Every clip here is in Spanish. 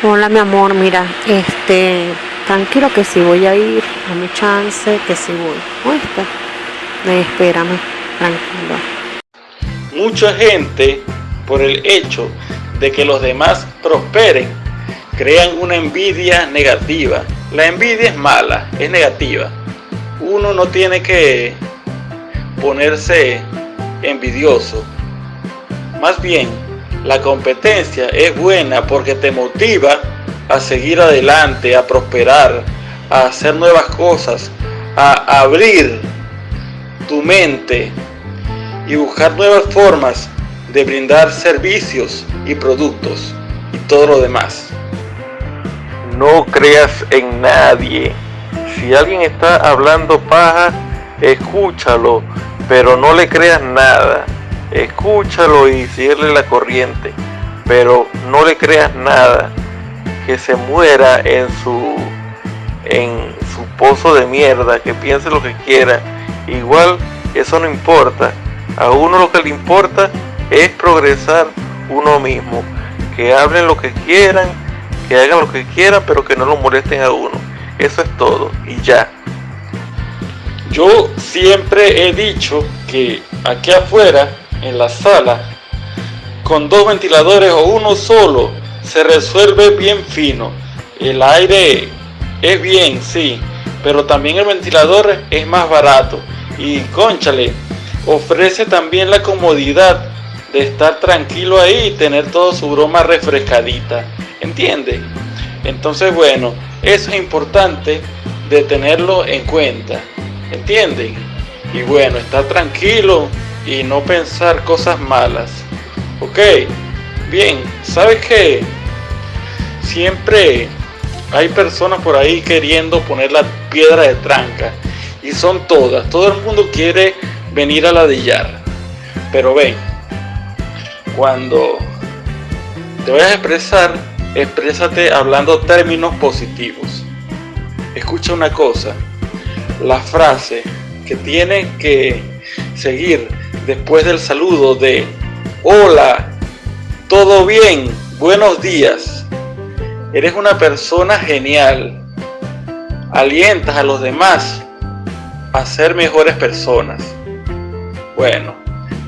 Hola mi amor, mira, este, tranquilo que si voy a ir, dame chance que si voy, ¿oíste? Eh, espérame, tranquilo. Mucha gente, por el hecho de que los demás prosperen, crean una envidia negativa. La envidia es mala, es negativa. Uno no tiene que ponerse envidioso. Más bien, la competencia es buena porque te motiva a seguir adelante, a prosperar, a hacer nuevas cosas, a abrir tu mente y buscar nuevas formas de brindar servicios y productos y todo lo demás. No creas en nadie. Si alguien está hablando paja, escúchalo, pero no le creas nada. Escúchalo y síguele la corriente, pero no le creas nada. Que se muera en su en su pozo de mierda, que piense lo que quiera. Igual eso no importa. A uno lo que le importa es progresar uno mismo. Que hablen lo que quieran, que hagan lo que quieran, pero que no lo molesten a uno. Eso es todo y ya. Yo siempre he dicho que aquí afuera, en la sala, con dos ventiladores o uno solo, se resuelve bien fino. El aire es bien, sí, pero también el ventilador es más barato. Y conchale, ofrece también la comodidad de estar tranquilo ahí y tener todo su broma refrescadita. ¿Entiende? Entonces, bueno, eso es importante de tenerlo en cuenta. ¿Entienden? Y bueno, estar tranquilo y no pensar cosas malas. ¿Ok? Bien, ¿sabes qué? Siempre hay personas por ahí queriendo poner la piedra de tranca. Y son todas. Todo el mundo quiere venir a ladillar. Pero ven, cuando te vayas a expresar, exprésate hablando términos positivos. Escucha una cosa, la frase que tiene que seguir después del saludo de hola, todo bien, buenos días. Eres una persona genial. Alientas a los demás a ser mejores personas. Bueno,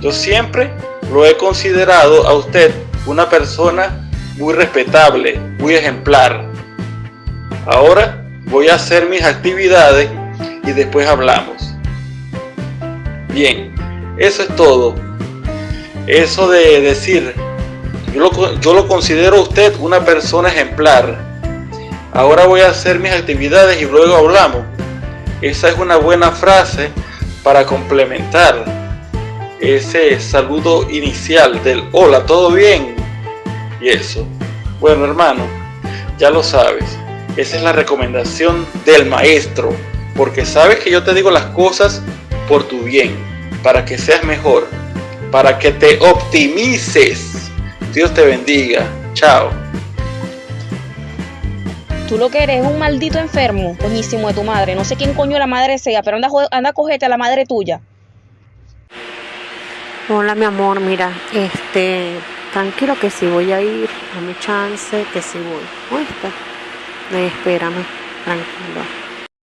yo siempre lo he considerado a usted una persona muy respetable, muy ejemplar. Ahora voy a hacer mis actividades y después hablamos. Bien, eso es todo. Eso de decir, yo lo, considero a usted una persona ejemplar. Ahora voy a hacer mis actividades y luego hablamos. Esa es una buena frase para complementar ese saludo inicial del hola, ¿todo bien? Y eso. Bueno, hermano, ya lo sabes. Esa es la recomendación del maestro. Porque sabes que yo te digo las cosas por tu bien, para que seas mejor, para que te optimices. Dios te bendiga. Chao. Tú lo que eres es un maldito enfermo, coñísimo de tu madre. No sé quién coño la madre sea, pero anda, anda a cogerte a la madre tuya. Hola mi amor, mira, este, tranquilo que si voy a ir, dame chance que si voy, ¿oíste? Espérame, tranquilo.